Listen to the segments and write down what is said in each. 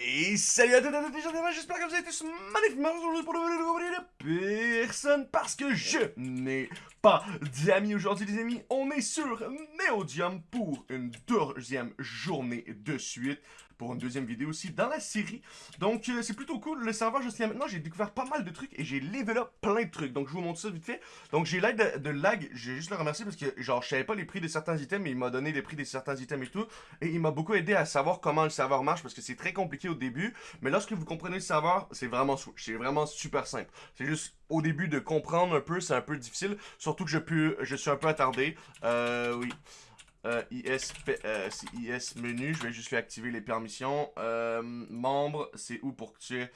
Et salut à tous et à toutes, j'espère que vous avez tous magnifiquement aujourd'hui pour le vidéo de personne parce que je n'ai pas d'amis aujourd'hui les amis. On est sur Neodium pour une deuxième journée de suite pour une deuxième vidéo aussi dans la série. Donc, euh, c'est plutôt cool. Le serveur jusqu'à maintenant, j'ai découvert pas mal de trucs et j'ai level up plein de trucs. Donc, je vous montre ça vite fait. Donc, j'ai l'aide de, lag. Je vais juste le remercier parce que, genre, je savais pas les prix de certains items, mais il m'a donné les prix de certains items et tout. Et il m'a beaucoup aidé à savoir comment le serveur marche parce que c'est très compliqué au début. Mais lorsque vous comprenez le serveur, c'est vraiment, vraiment super simple. C'est juste au début de comprendre un peu, c'est un peu difficile. Surtout que je, je suis un peu attardé. Euh, oui. Euh, IS, euh, menu, je vais juste faire activer les permissions. Euh, membre, c'est où pour que tu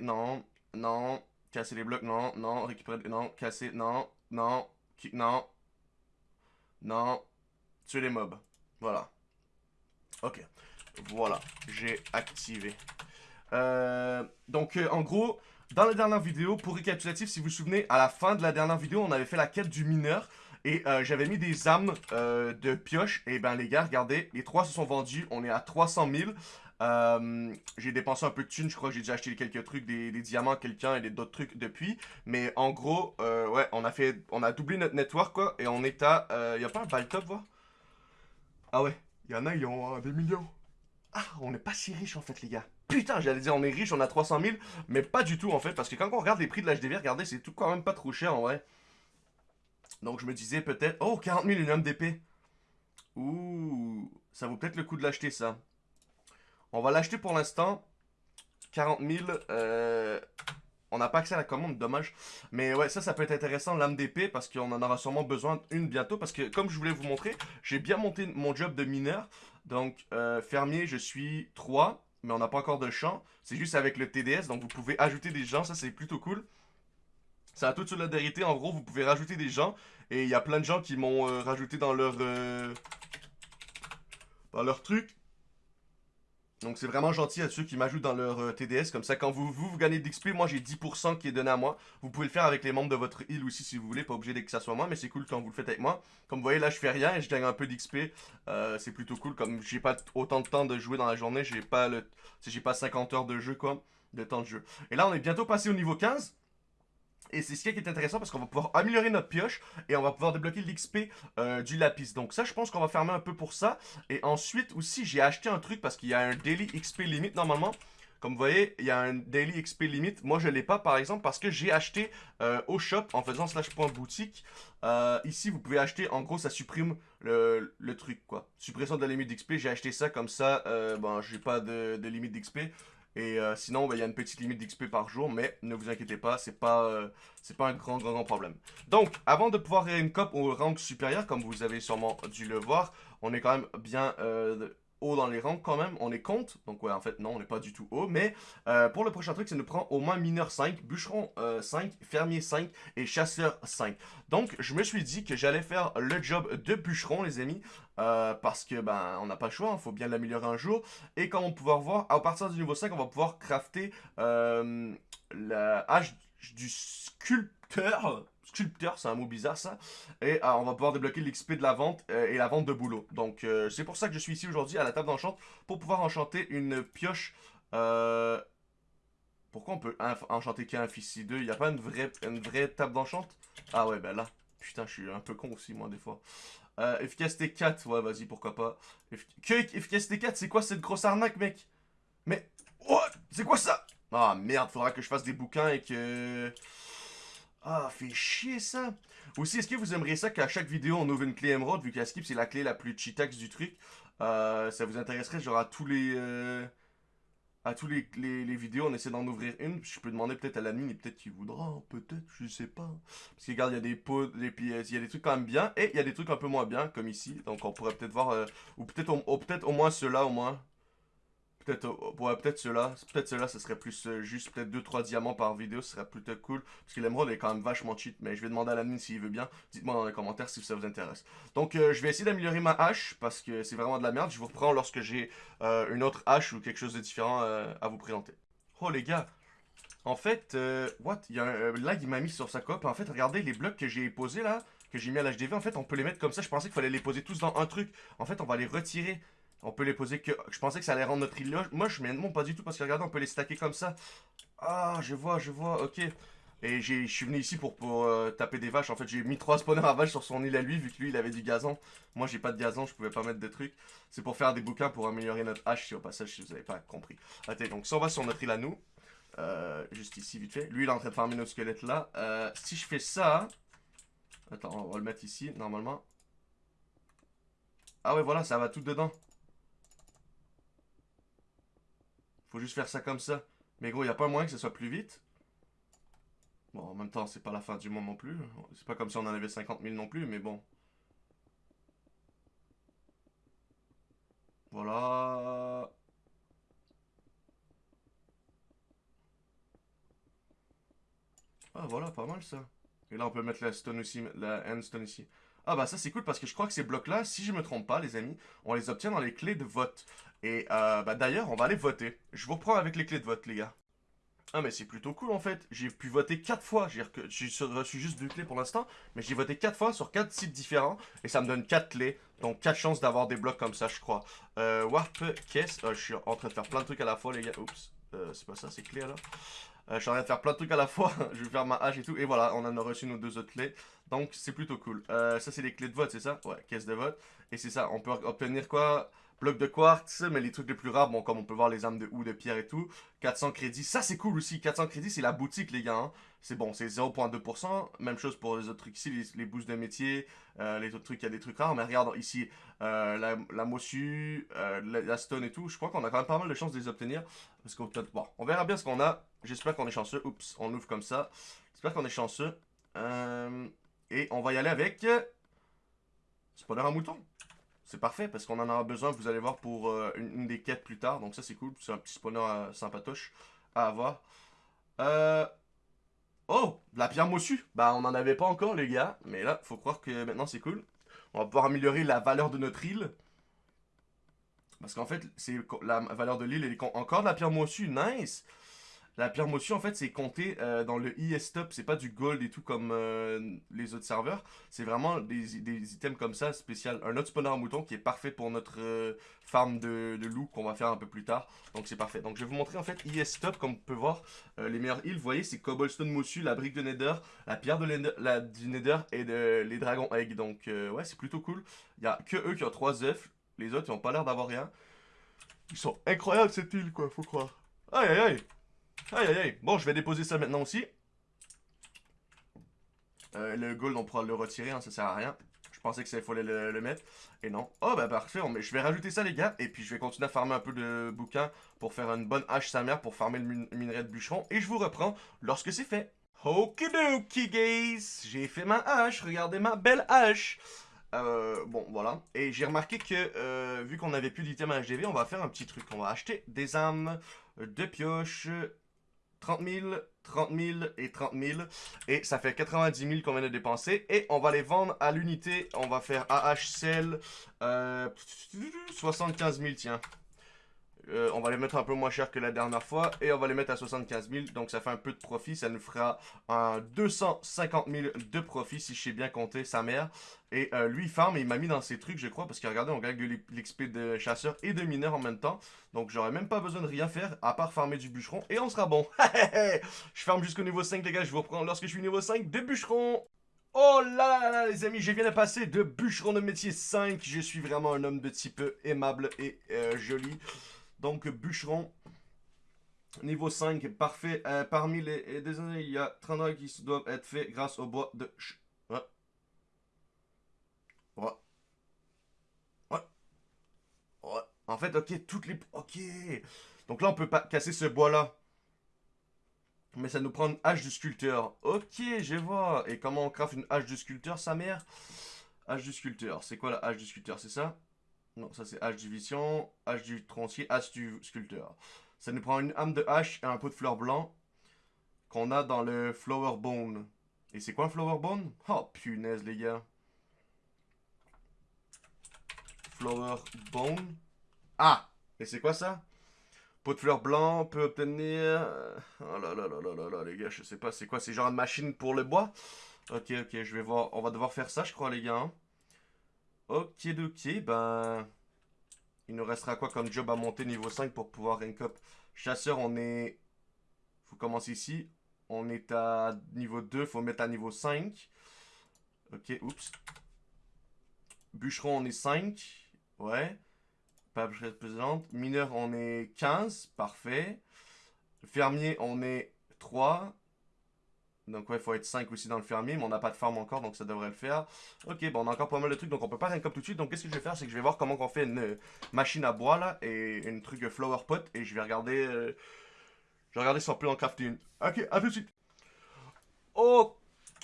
Non, non, casser les blocs, non, non, récupérer, non, casser, non, non, non, non, tuer les mobs. Voilà. Ok. Voilà, j'ai activé. Euh, donc, en gros, dans la dernière vidéo, pour récapitulatif, si vous vous souvenez, à la fin de la dernière vidéo, on avait fait la quête du mineur. Et euh, j'avais mis des âmes euh, de pioche. Et ben les gars, regardez, les trois se sont vendus. On est à 300 000. Euh, j'ai dépensé un peu de thunes, je crois que j'ai déjà acheté quelques trucs, des, diamants à quelqu'un et d'autres trucs depuis. Mais en gros, ouais, on a fait, on a doublé notre network quoi, et on est à, il y a pas un bail top, voir? Ah ouais, y en a, ils ont des millions. Ah, on n'est pas si riche en fait les gars. Putain, j'allais dire on est riche, on a 300 000, mais pas du tout en fait, parce que quand on regarde les prix de l'HDV, regardez, c'est tout quand même pas trop cher en vrai. Donc je me disais peut-être... Oh, 40 000 une homme d'épée. Ouh, ça vaut peut-être le coup de l'acheter ça. On va l'acheter pour l'instant. 40 000. Euh, on n'a pas accès à la commande, dommage. Mais ouais, ça, ça peut être intéressant, l'âme d'épée, parce qu'on en aura sûrement besoin une bientôt. Parce que, comme je voulais vous montrer, j'ai bien monté mon job de mineur. Donc, euh, fermier, je suis 3, mais on n'a pas encore de champ. C'est juste avec le TDS, donc vous pouvez ajouter des gens, ça c'est plutôt cool. Ça a toute vérité. En gros, vous pouvez rajouter des gens. Et il y a plein de gens qui m'ont euh, rajouté dans leur... Euh, dans leur truc. Donc c'est vraiment gentil à ceux qui m'ajoutent dans leur euh, TDS. Comme ça, quand vous, vous, vous gagnez d'XP, moi j'ai 10% qui est donné à moi. Vous pouvez le faire avec les membres de votre île aussi si vous voulez. Pas obligé que ça soit moi, mais c'est cool quand vous le faites avec moi. Comme vous voyez, là je fais rien et je gagne un peu d'XP. c'est plutôt cool. Comme j'ai pas autant de temps de jouer dans la journée, j'ai pas le... J'ai pas 50 heures de jeu quoi. De temps de jeu. Et là on est bientôt passé au niveau 15. Et c'est ce qui est intéressant parce qu'on va pouvoir améliorer notre pioche et on va pouvoir débloquer l'XP euh, du lapis. Donc ça, je pense qu'on va fermer un peu pour ça. Et ensuite aussi, j'ai acheté un truc parce qu'il y a un daily XP limite normalement. Comme vous voyez, il y a un daily XP limite. Moi, je l'ai pas, par exemple, parce que j'ai acheté euh, au shop en faisant slash point boutique. Euh, ici, vous pouvez acheter, en gros, ça supprime le, truc, quoi. Suppression de la limite d'XP, j'ai acheté ça comme ça. Euh, bon, j'ai pas de, de limite d'XP. Et euh, sinon, ben, il y a une petite limite d'XP par jour, mais ne vous inquiétez pas, c'est pas, euh, pas un grand, grand, grand problème. Donc, avant de pouvoir créer une cop au rang supérieur, comme vous avez sûrement dû le voir, on est quand même bien euh, haut dans les rangs quand même, on est compte, donc ouais en fait non on n'est pas du tout haut, mais euh, pour le prochain truc ça nous prend au moins mineur 5, bûcheron 5, euh, fermier 5 et chasseur 5. Donc je me suis dit que j'allais faire le job de bûcheron les amis, euh, parce que ben on n'a pas le choix, hein, faut bien l'améliorer un jour, et comme on pouvoir voir, à partir du niveau 5 on va pouvoir crafter la hache du sculpteur, sculpteur, c'est un mot bizarre ça. Et ah, on va pouvoir débloquer l'XP de la vente euh, et la vente de boulot. Donc euh, c'est pour ça que je suis ici aujourd'hui à la table d'enchant pour pouvoir enchanter une pioche. Euh, pourquoi on peut enchanter qu'un fils 2 Il n'y a pas une vraie, une vraie table d'enchant? Ah ouais, ben là. Putain, je suis un peu con aussi, moi, des fois. efficacité 4, ouais, vas-y, pourquoi pas. que efficacité 4, c'est quoi cette grosse arnaque, mec? Mais, what? C'est quoi ça? Ah, merde, faudra que je fasse des bouquins et que... Ah, fait chier ça. Aussi, est-ce que vous aimeriez ça qu'à chaque vidéo on ouvre une clé émeraude, vu qu'à Skip c'est la clé la plus cheatax du truc? Euh, Ça vous intéresserait genre à tous les... Euh, à tous les, les, vidéos, on essaie d'en ouvrir une. Je peux demander peut-être à l'admin et peut-être qu'il voudra, peut-être, je sais pas. Parce que regarde, il y a des pots, des pièces, il y a des trucs quand même bien, et il y a des trucs un peu moins bien, comme ici. Donc on pourrait peut-être voir, euh, ou peut-être peut-être au moins ceux-là au moins. Peut-être ouais, peut-être cela. Peut-être ce serait plus euh, juste peut-être 2-3 diamants par vidéo, ce serait plutôt cool. Parce que l'émeraude est quand même vachement cheat. Mais je vais demander à l'admin s'il veut bien. Dites-moi dans les commentaires si ça vous intéresse. Donc euh, je vais essayer d'améliorer ma hache. Parce que c'est vraiment de la merde. Je vous reprends lorsque j'ai euh, une autre hache ou quelque chose de différent à vous présenter. Oh les gars. En fait, what? Il y a un lag, il m'a mis sur sa cope. En fait, regardez les blocs que j'ai posés là. Que j'ai mis à l'HDV. En fait, on peut les mettre comme ça. Je pensais qu'il fallait les poser tous dans un truc. En fait, on va les retirer. On peut les poser que... Je pensais que ça allait rendre notre île. Moi, je non pas du tout parce que regardez, on peut les stacker comme ça. Ah, je vois, je vois, ok. Et je suis venu ici pour, euh, taper des vaches. En fait, j'ai mis trois spawners à vaches sur son île à lui, vu que lui, il avait du gazon. Moi, j'ai pas de gazon, je pouvais pas mettre de trucs. C'est pour faire des bouquins pour améliorer notre hache, si au passage, si vous avez pas compris. Ok, donc si on va sur notre île à nous, euh, juste ici, vite fait. Lui, il est en train de farmer nos squelettes là. Euh, si je fais ça... Attends, on va le mettre ici, normalement. Ah ouais, voilà, ça va tout dedans. Faut juste faire ça comme ça. Mais gros, il a pas moyen que ce soit plus vite. Bon, en même temps, c'est pas la fin du monde non plus. C'est pas comme si on en avait 50 000 non plus, mais bon. Voilà. Ah, voilà, pas mal ça. Et là, on peut mettre la stone aussi, la endstone ici. Ah bah ça c'est cool parce que je crois que ces blocs-là, si je me trompe pas les amis, on les obtient dans les clés de vote. Et euh, bah d'ailleurs, on va aller voter. Je vous reprends avec les clés de vote les gars. Ah mais c'est plutôt cool en fait, j'ai pu voter 4 fois, j'ai reçu juste deux clés pour l'instant, mais j'ai voté 4 fois sur 4 sites différents, et ça me donne 4 clés, donc 4 chances d'avoir des blocs comme ça je crois. Euh, warp, caisse, oh, je suis en train de faire plein de trucs à la fois les gars, oups, euh, c'est pas ça, c'est clé alors. Euh, je suis en train de faire plein de trucs à la fois, je vais faire ma hache et tout, et voilà, on en a reçu nos deux autres clés, donc c'est plutôt cool. Euh, ça c'est les clés de vote, c'est ça? Ouais, caisse de vote, et c'est ça, on peut obtenir quoi? Bloc de quartz, mais les trucs les plus rares, bon, comme on peut voir les âmes de ou de pierre et tout. 400 crédits, ça c'est cool aussi. 400 crédits, c'est la boutique, les gars. Hein. C'est bon, c'est 0.2%. Même chose pour les autres trucs ici, les, boosts de métier, euh, les autres trucs, il y a des trucs rares. Mais regarde ici, euh, la, la mossu, euh, la, stone et tout. Je crois qu'on a quand même pas mal de chances de les obtenir. Parce qu'on bon, on verra bien ce qu'on a. J'espère qu'on est chanceux. Oups, on ouvre comme ça. J'espère qu'on est chanceux. et on va y aller avec... Spawner un mouton. C'est parfait parce qu'on en aura besoin, vous allez voir, pour euh, une, des quêtes plus tard. Donc ça, c'est cool. C'est un petit spawner euh, sympatoche à avoir. Euh... Oh, la pierre mossue. Bah, on n'en avait pas encore, les gars. Mais là, faut croire que maintenant, c'est cool. On va pouvoir améliorer la valeur de notre île. Parce qu'en fait, c'est la valeur de l'île, est encore de la pierre mossue. Nice la pierre motion, en fait, c'est compté euh, dans le IS-Top. C'est pas du gold et tout comme euh, les autres serveurs. C'est vraiment des, items comme ça, spécial. Un autre spawner mouton qui est parfait pour notre euh, farm de, loup qu'on va faire un peu plus tard. Donc, c'est parfait. Donc, je vais vous montrer, en fait, IS-Top. Comme on peut voir, les meilleures îles, vous voyez, c'est Cobblestone Mosu, la brique de Nether, la pierre de la, du Nether et les dragons egg. Donc, ouais, c'est plutôt cool. Il y a que eux qui ont 3 œufs. Les autres, ils ont pas l'air d'avoir rien. Ils sont incroyables, cette île, quoi, faut croire. Aïe, aïe, aïe Aïe aïe aïe. Bon, je vais déposer ça maintenant aussi. Euh, le gold, on pourra le retirer, hein, ça sert à rien. Je pensais que ça, il fallait le, mettre. Et non. Oh, bah parfait. je vais rajouter ça, les gars. Et puis, je vais continuer à farmer un peu de bouquins pour faire une bonne hache sa mère pour farmer le minerai de bûcheron. Et je vous reprends lorsque c'est fait. Okidoki, guys. J'ai fait ma hache. Regardez ma belle hache. Euh, bon, voilà. Et j'ai remarqué que, euh, vu qu'on n'avait plus d'items HDV, on va faire un petit truc. On va acheter des âmes, de pioches, 30 000, 30 000 et 30 000. Et ça fait 90 000 qu'on vient de dépenser. Et on va les vendre à l'unité. On va faire AHCL euh, 75 000, tiens. Euh, on va les mettre un peu moins cher que la dernière fois et on va les mettre à 75 000. Donc ça fait un peu de profit. Ça nous fera un 250 000 de profit si je sais bien compter sa mère. Et euh, lui, il farm et il m'a mis dans ses trucs, je crois, parce que regardez, on gagne de l'XP de chasseur et de mineur en même temps. Donc j'aurais même pas besoin de rien faire à part farmer du bûcheron et on sera bon. je farme jusqu'au niveau 5, les gars. Je vous reprends lorsque je suis niveau 5 de bûcheron. Oh là là là les amis, je viens de passer de bûcheron de métier 5. Je suis vraiment un homme de type aimable et euh, joli. Donc, bûcheron. Niveau 5, parfait. Euh, parmi les, désolé, il y a 30 qui doivent être faits grâce au bois de... Ouais. Ouais. Ouais. Ouais. En fait, ok, toutes les... Ok. Donc là, on peut pas casser ce bois-là. Mais ça nous prend une hache du sculpteur. Ok, je vois. Et comment on craft une hache du sculpteur, sa mère? Hache du sculpteur. C'est quoi la hache du sculpteur? C'est ça? Non, ça c'est H division, H du tronçonnier, H du sculpteur. Ça nous prend une âme de hache et un pot de fleurs blanc qu'on a dans le Flower Bone. Et c'est quoi un Flower Bone? Oh punaise les gars. Flower Bone. Ah Et c'est quoi ça? Pot de fleurs blanc, peut obtenir... Oh là là là là là là les gars, je sais pas, c'est quoi C'est genre une machine pour le bois? Ok, ok, je vais voir, on va devoir faire ça je crois les gars. Hein. Ok, ok, ben... Il nous restera quoi comme job à monter niveau 5 pour pouvoir rank up? Chasseur, on est... Faut commencer ici. On est à niveau 2, faut mettre à niveau 5. Ok, oups. Bûcheron, on est 5. Ouais. Pas présente. Mineur, on est 15. Parfait. Fermier, on est 3. Donc ouais, il faut être 5 aussi dans le fermier, mais on n'a pas de farm encore, donc ça devrait le faire. Ok, bon, on a encore pas mal de trucs, donc on peut pas rien comme tout de suite. Donc qu'est-ce que je vais faire, c'est que je vais voir comment on fait une euh, machine à bois, là, et une truc flower pot, et je vais regarder... Euh, je vais regarder si on peut en crafter une. Ok, à tout de suite. Ok,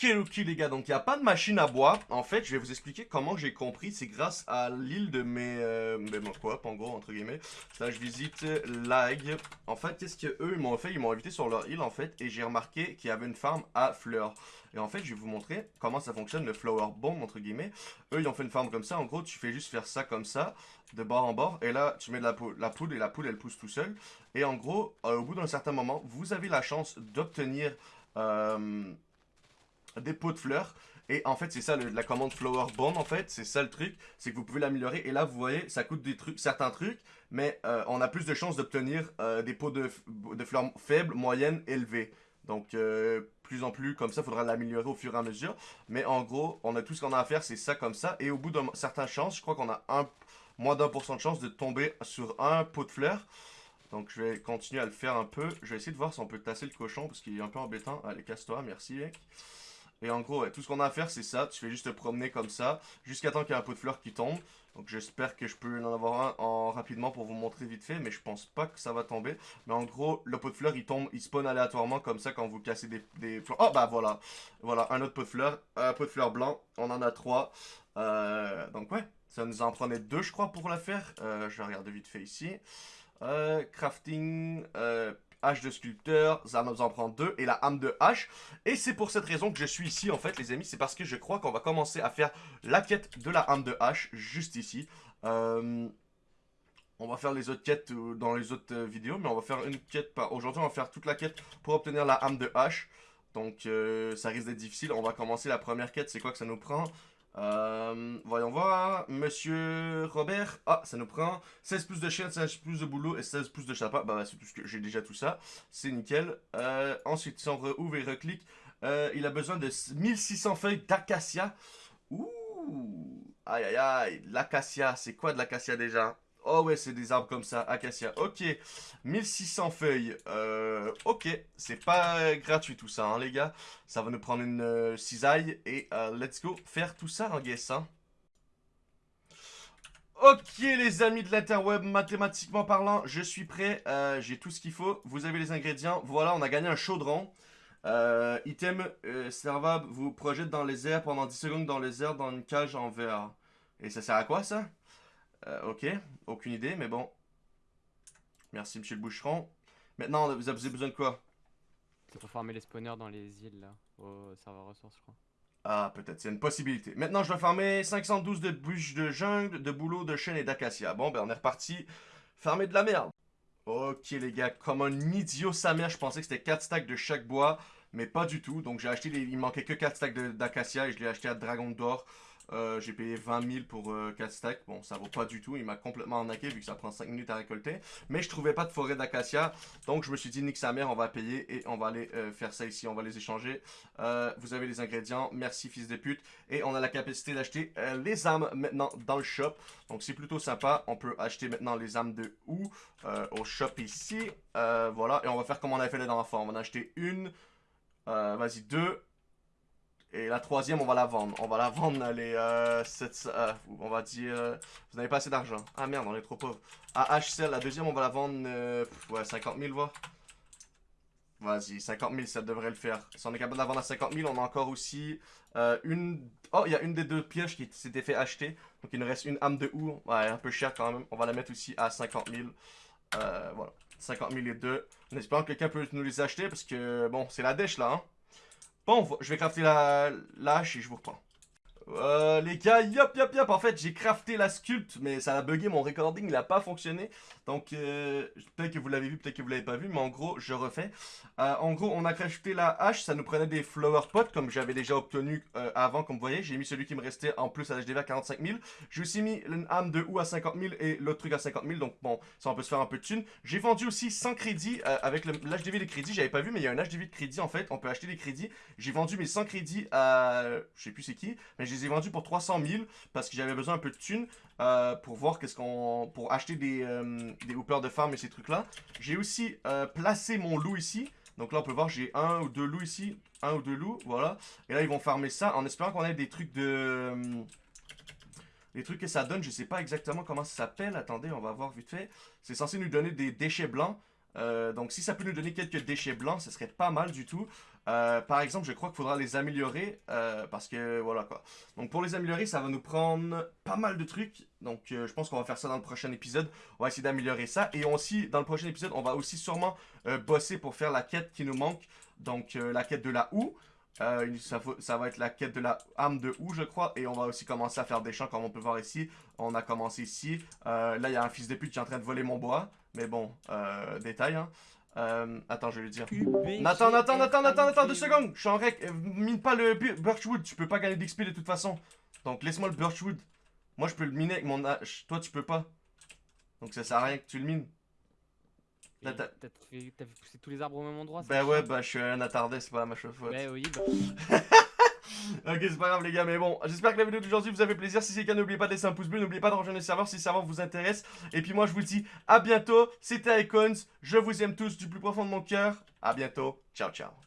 ok les gars, donc il n'y a pas de machine à bois. En fait, je vais vous expliquer comment j'ai compris. C'est grâce à l'île de mes... Euh, mon coop, en gros, entre guillemets. Là, je visite Lag. En fait, qu'est-ce qu'eux, ils m'ont fait? Ils m'ont invité sur leur île, en fait. Et j'ai remarqué qu'il y avait une farm à fleurs. Et en fait, je vais vous montrer comment ça fonctionne, le flower bomb, entre guillemets. Eux, ils ont fait une farm comme ça. En gros, tu fais juste faire ça comme ça, de bord en bord. Et là, tu mets de la, la poudre et la poudre, elle pousse tout seul. Et en gros, euh, au bout d'un certain moment, vous avez la chance d'obtenir... Euh, des pots de fleurs. Et en fait, c'est ça la commande Flower Bond, en fait. C'est ça le truc. C'est que vous pouvez l'améliorer. Et là, vous voyez, ça coûte des trucs, certains trucs. Mais euh, on a plus de chances d'obtenir euh, des pots de, de, fleurs faibles, moyennes, élevées. Donc, euh, plus en plus, comme ça, faudra l'améliorer au fur et à mesure. Mais en gros, on a tout ce qu'on a à faire, c'est ça comme ça. Et au bout d'un certain chance, je crois qu'on a un, moins d'un pour cent de chance de tomber sur un pot de fleurs. Donc, je vais continuer à le faire un peu. Je vais essayer de voir si on peut tasser le cochon, parce qu'il est un peu embêtant. Allez, casse-toi, merci, mec. Et en gros, tout ce qu'on a à faire, c'est ça. Tu fais juste te promener comme ça, jusqu'à temps qu'il y ait un pot de fleurs qui tombe. Donc j'espère que je peux en avoir un en rapidement pour vous montrer vite fait, mais je pense pas que ça va tomber. Mais en gros, le pot de fleurs, il tombe, il spawn aléatoirement comme ça quand vous cassez des, des fleurs. Oh bah voilà, voilà, un autre pot de fleurs, un pot de fleurs blanc, on en a trois. Euh, donc ouais, ça nous en prenait deux, je crois, pour la faire. Euh, je vais regarder vite fait ici. Euh, crafting, hache de sculpteur, ça nous en prend deux, et la âme de hache. Et c'est pour cette raison que je suis ici, en fait, les amis. C'est parce que je crois qu'on va commencer à faire la quête de la âme de hache, juste ici. Euh, on va faire les autres quêtes euh, dans les autres euh, vidéos, mais on va faire une quête par... Aujourd'hui, on va faire toute la quête pour obtenir la âme de hache. Donc, ça risque d'être difficile. On va commencer la première quête. C'est quoi que ça nous prend? Euh, voyons voir. Monsieur Robert. Ah, ça nous prend 16 plus de chaîne, 16 plus de boulot et 16 plus de chapeau. Bah, c'est tout ce que j'ai déjà tout ça. C'est nickel. Euh, ensuite, si on rouvre et reclique, euh, il a besoin de 1600 feuilles d'acacia. Ouh. Aïe, aïe, aïe. L'acacia, c'est quoi de l'acacia déjà? Oh ouais, c'est des arbres comme ça, acacia. Ok, 1600 feuilles. Euh, ok, c'est pas gratuit tout ça, hein, les gars. Ça va nous prendre une euh, cisaille et euh, let's go faire tout ça en guess. Hein. Ok les amis de l'interweb, mathématiquement parlant, je suis prêt, j'ai tout ce qu'il faut, vous avez les ingrédients, voilà on a gagné un chaudron, item servable vous projette dans les airs pendant 10 secondes dans les airs dans une cage en verre. Et ça sert à quoi ça? Euh, ok, aucune idée, mais bon. Merci, monsieur le boucheron. Maintenant, vous avez besoin de quoi? C'est pour farmer les spawners dans les îles, là, au serveur ressources, je crois. Ah, peut-être, c'est une possibilité. Maintenant, je dois farmer 512 de bûches de jungle, de boulot, de chêne et d'acacia. Bon, ben, on est reparti. Farmer de la merde. Ok, les gars, comme un idiot sa mère, je pensais que c'était 4 stacks de chaque bois, mais pas du tout. Donc, j'ai acheté, les... il manquait que 4 stacks d'acacia et je l'ai acheté à Dragon d'Or. Euh, j'ai payé 20 000 pour 4 euh, stacks. Bon, ça vaut pas du tout. Il m'a complètement arnaqué vu que ça prend 5 minutes à récolter. Mais je trouvais pas de forêt d'acacia. Donc je me suis dit, nique sa mère, on va payer et on va aller euh, faire ça ici. On va les échanger. vous avez les ingrédients. Merci, fils de pute. Et on a la capacité d'acheter les âmes maintenant dans le shop. Donc c'est plutôt sympa. On peut acheter maintenant les âmes de où Au shop ici. voilà. Et on va faire comme on avait fait la dernière fois. On va en acheter une. Vas-y, deux. Et la troisième, on va la vendre. On va la vendre, est, euh, euh on va dire, euh, vous n'avez pas assez d'argent. Ah merde, on est trop pauvre. À HCL, la deuxième, on va la vendre, euh, ouais, 50 000, voir. Vas-y, 50 000, ça devrait le faire. Si on est capable de la vendre à 50 000, on a encore aussi une... Oh, il y a une des deux pioches qui s'était fait acheter. Donc il nous reste une âme de houe. Ouais, un peu cher quand même. On va la mettre aussi à 50 000. voilà, 50 000 et deux. En espérant que quelqu'un peut nous les acheter parce que, bon, c'est la dèche là, hein. Bon, je vais crafter la, hache et je vous reprends. Euh, les gars, yop, yop, yop. En fait, j'ai crafté la sculpte, mais ça a bugué mon recording, il a pas fonctionné. Donc, euh, peut-être que vous l'avez vu, peut-être que vous l'avez pas vu, mais en gros, je refais. Euh, en gros, on a crafté la hache, ça nous prenait des flower pots, comme j'avais déjà obtenu avant, comme vous voyez. J'ai mis celui qui me restait en plus à l'HDV à 45 000. J'ai aussi mis une âme de ou à 50 000 et l'autre truc à 50 000, donc bon, ça on peut se faire un peu de thunes. J'ai vendu aussi 100 crédits avec l'HDV des crédits, j'avais pas vu, mais il y a un HDV de crédit en fait, on peut acheter des crédits. J'ai vendu mes 100 crédits à, je sais plus c'est qui, mais je les ai vendus pour 300 000 parce que j'avais besoin un peu de thunes euh, pour voir qu'est-ce qu'on, pour acheter des, euh, hoopers de farm et ces trucs là. J'ai aussi euh, placé mon loup ici. Donc là, on peut voir, j'ai un ou deux loups ici. Un ou deux loups, voilà. Et là, ils vont farmer ça en espérant qu'on ait des trucs de... Les trucs que ça donne, je sais pas exactement comment ça s'appelle. Attendez, on va voir vite fait. C'est censé nous donner des déchets blancs. Euh, donc si ça peut nous donner quelques déchets blancs, ce serait pas mal du tout. Euh, par exemple, je crois qu'il faudra les améliorer euh, parce que voilà quoi. Donc pour les améliorer, ça va nous prendre pas mal de trucs. Donc je pense qu'on va faire ça dans le prochain épisode. On va essayer d'améliorer ça. Et aussi, dans le prochain épisode, on va aussi sûrement bosser pour faire la quête qui nous manque. Donc la quête de la houe. Ça, va être la quête de la arme de houe, je crois. Et on va aussi commencer à faire des champs, comme on peut voir ici. On a commencé ici. Là, il y a un fils de pute qui est en train de voler mon bois. Mais bon, euh, détail. Hein. Euh, attends, je vais lui dire. Nathan, Nathan, Nathan, Nathan, Nathan, deux secondes. Je suis en rec. Euh, Mine pas le Birchwood. Tu peux pas gagner d'XP de toute façon. Donc laisse-moi le Birchwood. Moi, je peux le miner avec mon hache. Toi, tu peux pas. Donc ça sert à rien que tu le mines. T'as- pousser tous les arbres au même endroit chiant. ouais, bah je suis un attardé, c'est pas ma faute. Bah oui, bah, Ok, c'est pas grave les gars, mais bon, j'espère que la vidéo d'aujourd'hui vous a fait plaisir. Si c'est le cas, n'oubliez pas de laisser un pouce bleu, n'oubliez pas de rejoindre le serveur si le serveur vous intéresse. Et puis moi, je vous dis à bientôt. C'était Icons, je vous aime tous du plus profond de mon cœur. À bientôt, ciao ciao.